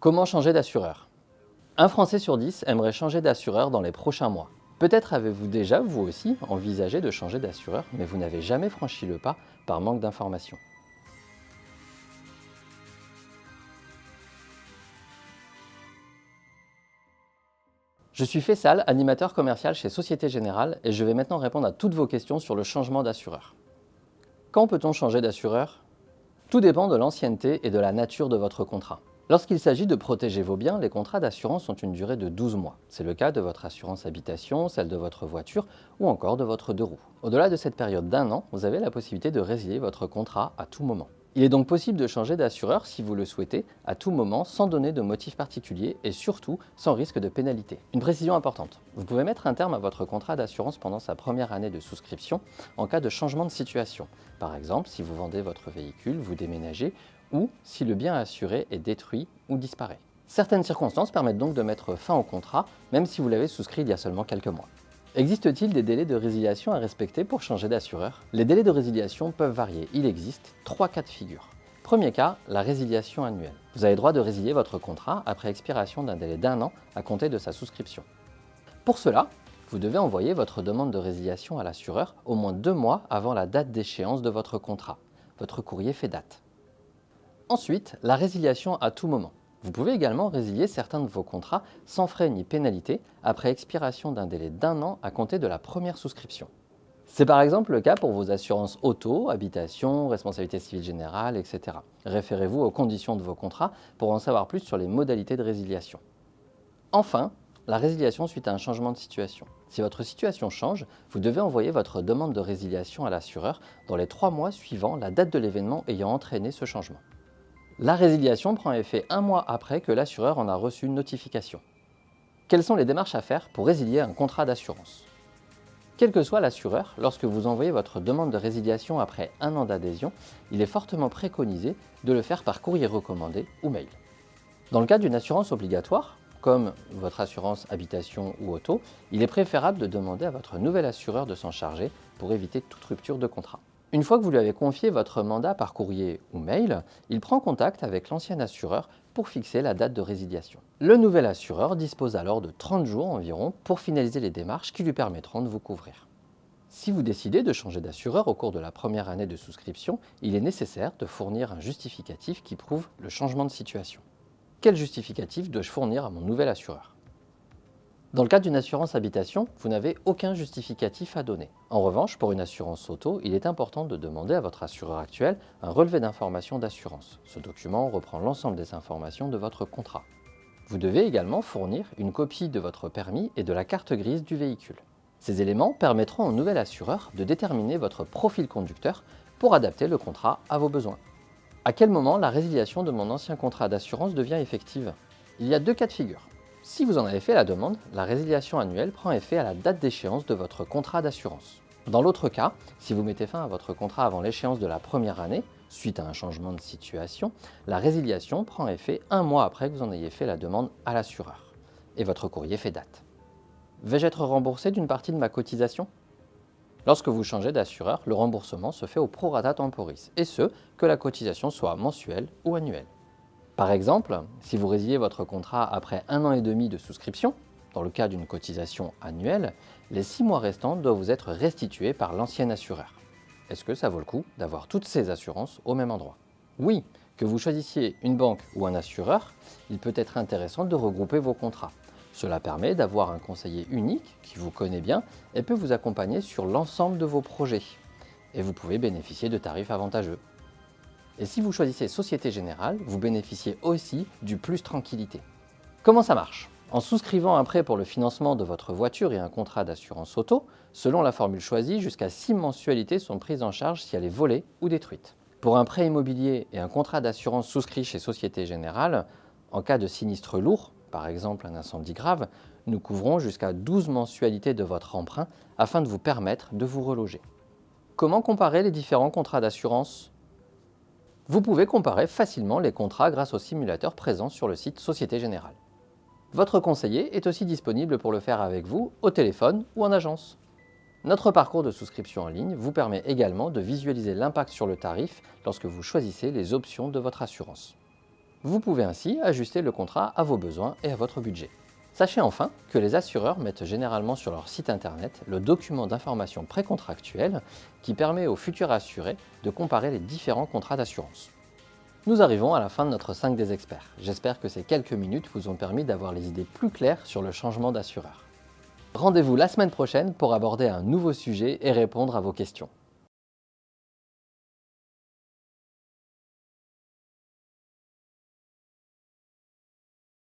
Comment changer d'assureur? Un Français sur 10 aimerait changer d'assureur dans les prochains mois. Peut-être avez-vous déjà, vous aussi, envisagé de changer d'assureur, mais vous n'avez jamais franchi le pas par manque d'informations. Je suis Fessal, animateur commercial chez Société Générale et je vais maintenant répondre à toutes vos questions sur le changement d'assureur. Quand peut-on changer d'assureur? Tout dépend de l'ancienneté et de la nature de votre contrat. Lorsqu'il s'agit de protéger vos biens, les contrats d'assurance ont une durée de 12 mois. C'est le cas de votre assurance habitation, celle de votre voiture ou encore de votre deux roues. Au-delà de cette période d'un an, vous avez la possibilité de résilier votre contrat à tout moment. Il est donc possible de changer d'assureur si vous le souhaitez, à tout moment, sans donner de motif particulier et surtout sans risque de pénalité. Une précision importante, vous pouvez mettre un terme à votre contrat d'assurance pendant sa première année de souscription en cas de changement de situation. Par exemple, si vous vendez votre véhicule, vous déménagez ou si le bien assuré est détruit ou disparaît. Certaines circonstances permettent donc de mettre fin au contrat, même si vous l'avez souscrit il y a seulement quelques mois. Existe-t-il des délais de résiliation à respecter pour changer d'assureur? Les délais de résiliation peuvent varier. Il existe trois cas de figure. Premier cas, la résiliation annuelle. Vous avez droit de résilier votre contrat après expiration d'un délai d'un an à compter de sa souscription. Pour cela, vous devez envoyer votre demande de résiliation à l'assureur au moins deux mois avant la date d'échéance de votre contrat. Votre courrier fait date. Ensuite, la résiliation à tout moment. Vous pouvez également résilier certains de vos contrats sans frais ni pénalité après expiration d'un délai d'un an à compter de la première souscription. C'est par exemple le cas pour vos assurances auto, habitation, responsabilité civile générale, etc. Référez-vous aux conditions de vos contrats pour en savoir plus sur les modalités de résiliation. Enfin, la résiliation suite à un changement de situation. Si votre situation change, vous devez envoyer votre demande de résiliation à l'assureur dans les trois mois suivant la date de l'événement ayant entraîné ce changement. La résiliation prend effet un mois après que l'assureur en a reçu une notification. Quelles sont les démarches à faire pour résilier un contrat d'assurance? Quel que soit l'assureur, lorsque vous envoyez votre demande de résiliation après un an d'adhésion, il est fortement préconisé de le faire par courrier recommandé ou mail. Dans le cas d'une assurance obligatoire, comme votre assurance habitation ou auto, il est préférable de demander à votre nouvel assureur de s'en charger pour éviter toute rupture de contrat. Une fois que vous lui avez confié votre mandat par courrier ou mail, il prend contact avec l'ancien assureur pour fixer la date de résiliation. Le nouvel assureur dispose alors de 30 jours environ pour finaliser les démarches qui lui permettront de vous couvrir. Si vous décidez de changer d'assureur au cours de la première année de souscription, il est nécessaire de fournir un justificatif qui prouve le changement de situation. Quel justificatif dois-je fournir à mon nouvel assureur? Dans le cas d'une assurance habitation, vous n'avez aucun justificatif à donner. En revanche, pour une assurance auto, il est important de demander à votre assureur actuel un relevé d'informations d'assurance. Ce document reprend l'ensemble des informations de votre contrat. Vous devez également fournir une copie de votre permis et de la carte grise du véhicule. Ces éléments permettront au nouvel assureur de déterminer votre profil conducteur pour adapter le contrat à vos besoins. À quel moment la résiliation de mon ancien contrat d'assurance devient effective? Il y a deux cas de figure. Si vous en avez fait la demande, la résiliation annuelle prend effet à la date d'échéance de votre contrat d'assurance. Dans l'autre cas, si vous mettez fin à votre contrat avant l'échéance de la première année, suite à un changement de situation, la résiliation prend effet un mois après que vous en ayez fait la demande à l'assureur. Et votre courrier fait date. Vais-je être remboursé d'une partie de ma cotisation? Lorsque vous changez d'assureur, le remboursement se fait au prorata temporis, et ce, que la cotisation soit mensuelle ou annuelle. Par exemple, si vous résiliez votre contrat après un an et demi de souscription, dans le cas d'une cotisation annuelle, les six mois restants doivent vous être restitués par l'ancien assureur. Est-ce que ça vaut le coup d'avoir toutes ces assurances au même endroit? Oui, que vous choisissiez une banque ou un assureur, il peut être intéressant de regrouper vos contrats. Cela permet d'avoir un conseiller unique qui vous connaît bien et peut vous accompagner sur l'ensemble de vos projets. Et vous pouvez bénéficier de tarifs avantageux. Et si vous choisissez Société Générale, vous bénéficiez aussi du plus tranquillité. Comment ça marche? En souscrivant un prêt pour le financement de votre voiture et un contrat d'assurance auto, selon la formule choisie, jusqu'à 6 mensualités sont prises en charge si elle est volée ou détruite. Pour un prêt immobilier et un contrat d'assurance souscrit chez Société Générale, en cas de sinistre lourd, par exemple un incendie grave, nous couvrons jusqu'à 12 mensualités de votre emprunt afin de vous permettre de vous reloger. Comment comparer les différents contrats d'assurance? Vous pouvez comparer facilement les contrats grâce au simulateur présent sur le site Société Générale. Votre conseiller est aussi disponible pour le faire avec vous au téléphone ou en agence. Notre parcours de souscription en ligne vous permet également de visualiser l'impact sur le tarif lorsque vous choisissez les options de votre assurance. Vous pouvez ainsi ajuster le contrat à vos besoins et à votre budget. Sachez enfin que les assureurs mettent généralement sur leur site internet le document d'information précontractuelle qui permet aux futurs assurés de comparer les différents contrats d'assurance. Nous arrivons à la fin de notre 5 des experts. J'espère que ces quelques minutes vous ont permis d'avoir les idées plus claires sur le changement d'assureur. Rendez-vous la semaine prochaine pour aborder un nouveau sujet et répondre à vos questions.